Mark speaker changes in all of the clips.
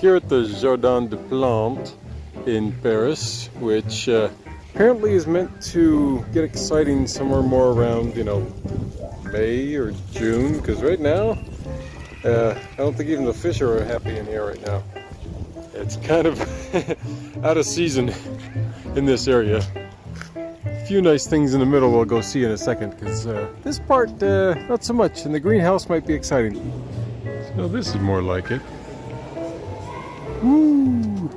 Speaker 1: here at the Jardin des Plantes in Paris, which uh, apparently is meant to get exciting somewhere more around, you know, May or June, because right now, uh, I don't think even the fish are happy in here right now. It's kind of out of season in this area. A few nice things in the middle we'll go see in a second, because uh, this part, uh, not so much, and the greenhouse might be exciting. So this is more like it. Woo!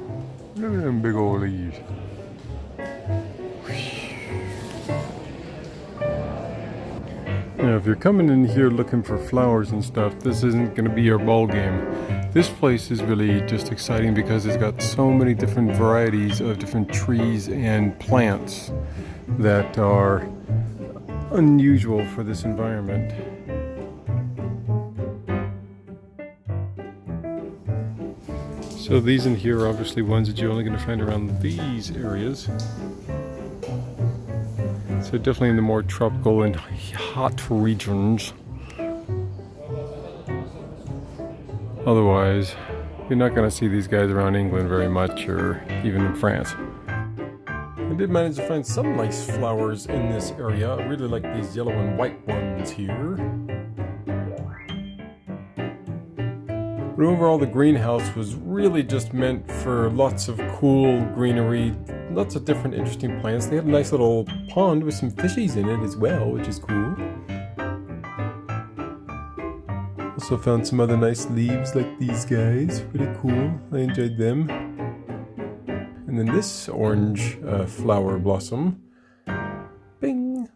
Speaker 1: Look at them big old leaves. Now, if you're coming in here looking for flowers and stuff, this isn't going to be your ball game. This place is really just exciting because it's got so many different varieties of different trees and plants that are unusual for this environment. So these in here are obviously ones that you're only going to find around these areas. So definitely in the more tropical and hot regions. Otherwise, you're not going to see these guys around England very much or even in France. I did manage to find some nice flowers in this area. I really like these yellow and white ones here. But overall the greenhouse was really just meant for lots of cool greenery, lots of different interesting plants. They have a nice little pond with some fishies in it as well, which is cool. Also found some other nice leaves like these guys, pretty cool. I enjoyed them. And then this orange uh, flower blossom. Bing!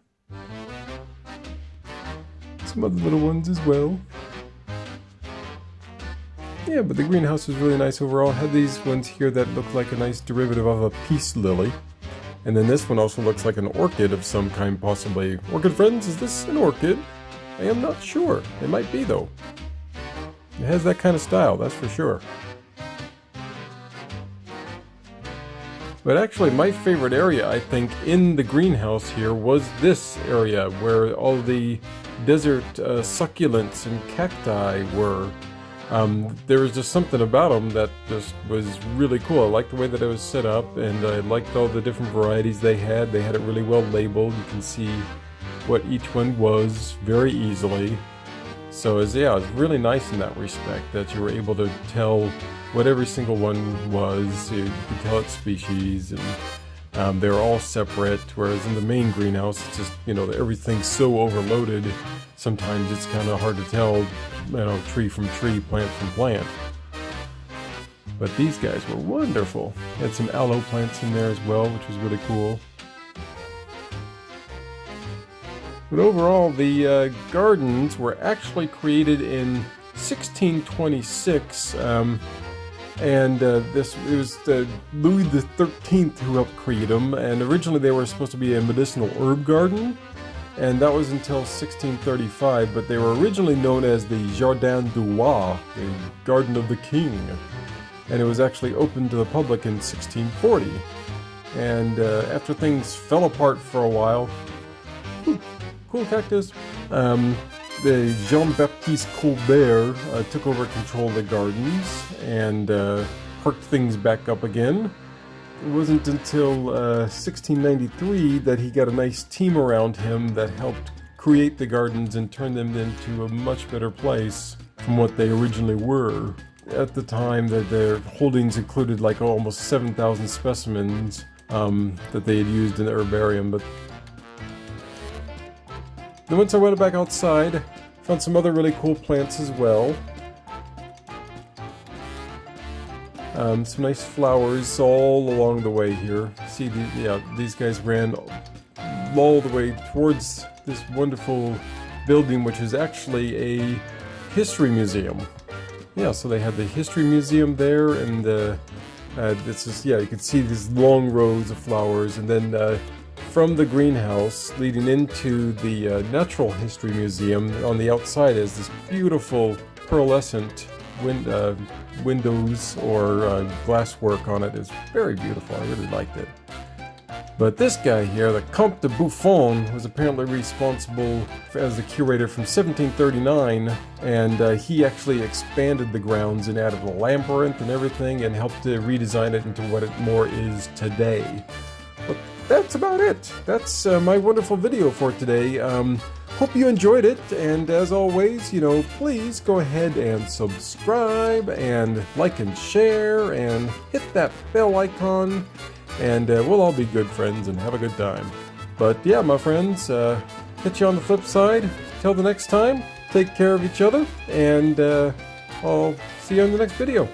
Speaker 1: Some other little ones as well. Yeah, but the greenhouse was really nice overall. Had these ones here that look like a nice derivative of a peace lily. And then this one also looks like an orchid of some kind, possibly. Orchid friends, is this an orchid? I am not sure. It might be, though. It has that kind of style, that's for sure. But actually, my favorite area, I think, in the greenhouse here was this area where all the desert uh, succulents and cacti were. Um, there was just something about them that just was really cool. I liked the way that it was set up, and I liked all the different varieties they had. They had it really well labeled. You can see what each one was very easily. So yeah, it was really nice in that respect that you were able to tell what every single one was. You could tell its species, and um, they're all separate. Whereas in the main greenhouse, it's just you know everything's so overloaded. Sometimes it's kind of hard to tell, you know, tree from tree, plant from plant. But these guys were wonderful. Had some aloe plants in there as well, which was really cool. But overall, the uh, gardens were actually created in 1626, um, and uh, this it was uh, Louis XIII who helped create them. And originally, they were supposed to be a medicinal herb garden, and that was until 1635. But they were originally known as the Jardin du Roi, the Garden of the King, and it was actually opened to the public in 1640. And uh, after things fell apart for a while, cool cactus. Um, Jean-Baptiste Colbert uh, took over control of the gardens and uh, perked things back up again. It wasn't until uh, 1693 that he got a nice team around him that helped create the gardens and turn them into a much better place from what they originally were. At the time, that their holdings included like almost 7,000 specimens um, that they had used in the herbarium, but then once I went back outside, found some other really cool plants as well. Um, some nice flowers all along the way here. See, the, yeah, these guys ran all the way towards this wonderful building, which is actually a history museum. Yeah, so they had the history museum there, and uh, uh, this is yeah, you can see these long rows of flowers, and then uh, from the greenhouse leading into the uh, Natural History Museum on the outside is this beautiful pearlescent win uh, windows or uh, glasswork on it. It's very beautiful. I really liked it. But this guy here, the Comte de Buffon, was apparently responsible for, as the curator from 1739, and uh, he actually expanded the grounds and added a labyrinth and everything, and helped to redesign it into what it more is today. That's about it. That's uh, my wonderful video for today. Um, hope you enjoyed it, and as always, you know, please go ahead and subscribe, and like and share, and hit that bell icon and uh, we'll all be good friends and have a good time. But yeah, my friends, uh, catch you on the flip side. Till the next time, take care of each other, and uh, I'll see you in the next video.